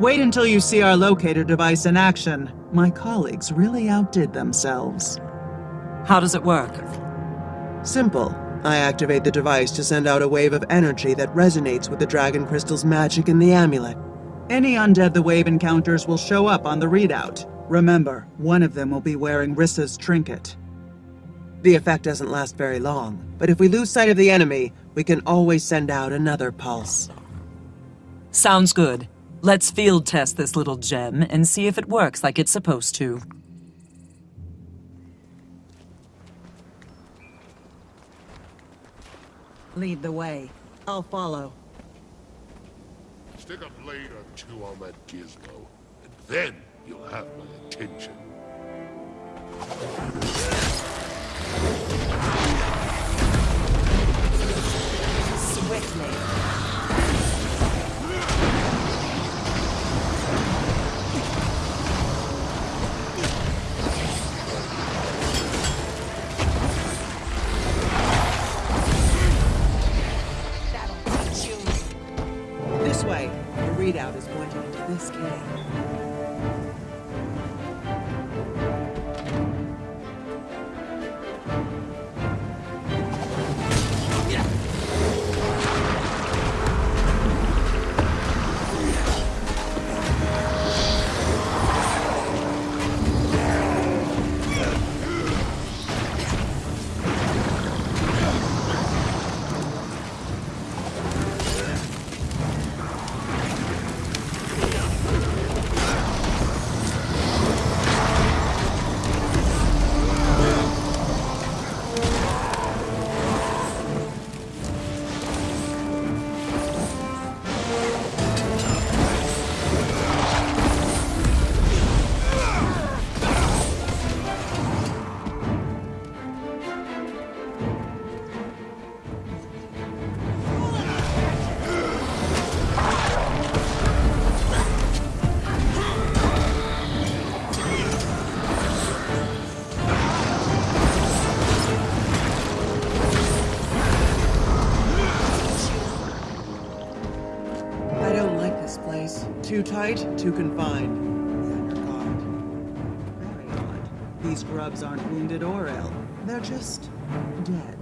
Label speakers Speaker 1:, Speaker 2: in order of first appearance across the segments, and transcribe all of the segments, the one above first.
Speaker 1: Wait until you see our locator device in action. My colleagues really outdid themselves.
Speaker 2: How does it work?
Speaker 3: Simple. I activate the device to send out a wave of energy that resonates with the Dragon Crystal's magic in the amulet.
Speaker 1: Any undead the wave encounters will show up on the readout. Remember, one of them will be wearing Rissa's trinket.
Speaker 3: The effect doesn't last very long, but if we lose sight of the enemy, we can always send out another pulse.
Speaker 2: Sounds good. Let's field test this little gem and see if it works like it's supposed to.
Speaker 1: Lead the way. I'll follow.
Speaker 4: Stick a blade or two on that gizmo, and then you'll have my attention.
Speaker 2: Swiftly.
Speaker 3: Too tight, too confined. These grubs aren't wounded or ill. They're just dead.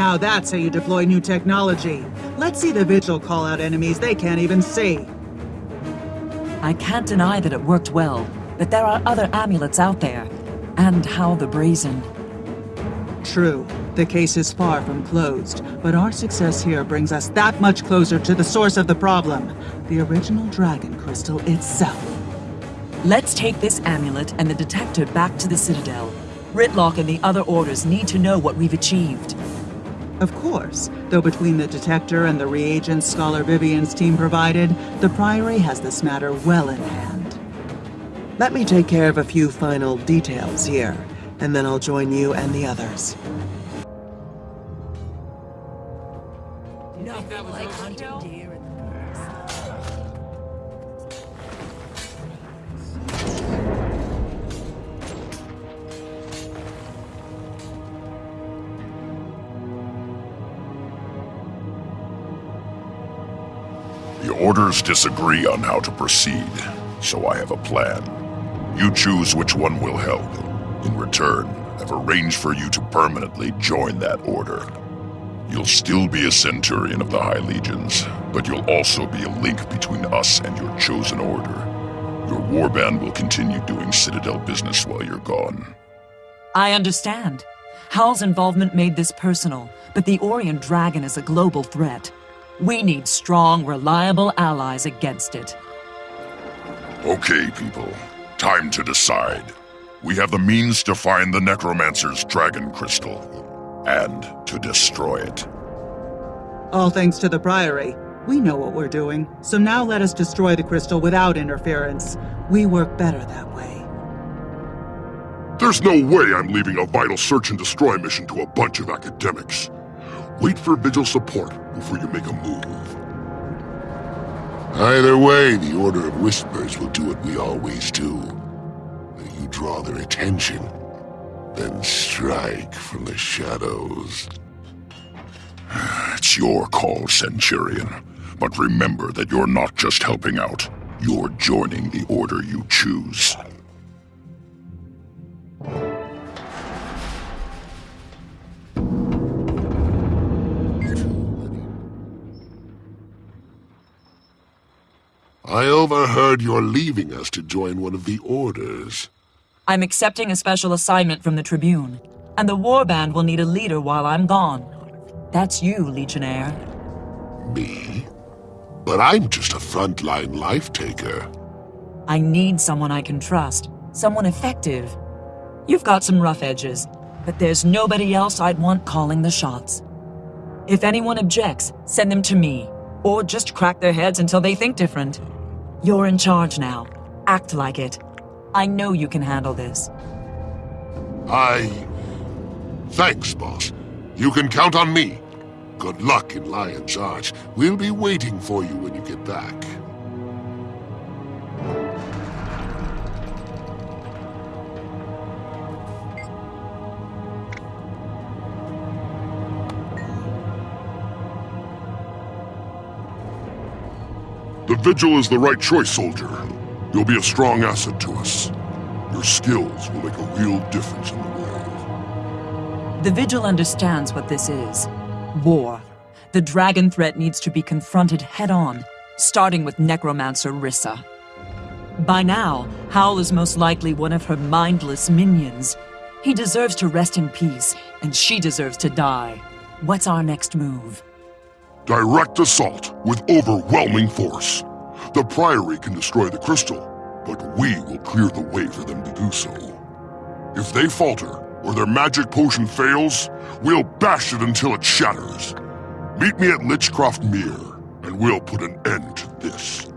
Speaker 3: Now that's how you deploy new technology. Let's see the Vigil call out enemies they can't even see.
Speaker 2: I can't deny that it worked well, but there are other amulets out there. And how the Brazen.
Speaker 3: True, the case is far from closed, but our success here brings us that much closer to the source of the problem the original Dragon Crystal itself.
Speaker 2: Let's take this amulet and the detector back to the Citadel. Rytlock and the other orders need to know what we've achieved.
Speaker 3: Of course, though between the detector and the reagents Scholar Vivian's team provided, the Priory has this matter well in hand. Let me take care of a few final details here, and then I'll join you and the others.
Speaker 5: Orders disagree on how to proceed, so I have a plan. You choose which one will help. In return, I've arranged for you to permanently join that order. You'll still be a Centurion of the High Legions, but you'll also be a link between us and your chosen order. Your warband will continue doing Citadel business while you're gone.
Speaker 2: I understand. Hal's involvement made this personal, but the Orion Dragon is a global threat. We need strong, reliable allies against it.
Speaker 5: Okay, people. Time to decide. We have the means to find the Necromancer's Dragon Crystal, and to destroy it.
Speaker 3: All thanks to the Priory. We know what we're doing, so now let us destroy the crystal without interference. We work better that way.
Speaker 6: There's no way I'm leaving a vital search and destroy mission to a bunch of academics. Wait for Vigil support before you make a move. Either way, the Order of Whispers will do what we always do. You draw their attention, then strike from the shadows.
Speaker 5: It's your call, Centurion. But remember that you're not just helping out. You're joining the order you choose.
Speaker 6: I overheard you're leaving us to join one of the orders.
Speaker 2: I'm accepting a special assignment from the Tribune, and the Warband will need a leader while I'm gone. That's you, Legionnaire.
Speaker 6: Me? But I'm just a frontline life taker.
Speaker 2: I need someone I can trust, someone effective. You've got some rough edges, but there's nobody else I'd want calling the shots. If anyone objects, send them to me, or just crack their heads until they think different. You're in charge now. Act like it. I know you can handle this.
Speaker 6: I... Thanks, boss. You can count on me. Good luck in Lion's Arch. We'll be waiting for you when you get back. The Vigil is the right choice, soldier. You'll be a strong asset to us. Your skills will make a real difference in the world.
Speaker 2: The Vigil understands what this is. War. The dragon threat needs to be confronted head-on, starting with Necromancer Rissa. By now, Howl is most likely one of her mindless minions. He deserves to rest in peace, and she deserves to die. What's our next move?
Speaker 6: Direct assault with overwhelming force. The Priory can destroy the crystal, but we will clear the way for them to do so. If they falter, or their magic potion fails, we'll bash it until it shatters. Meet me at Lichcroft Mere, and we'll put an end to this.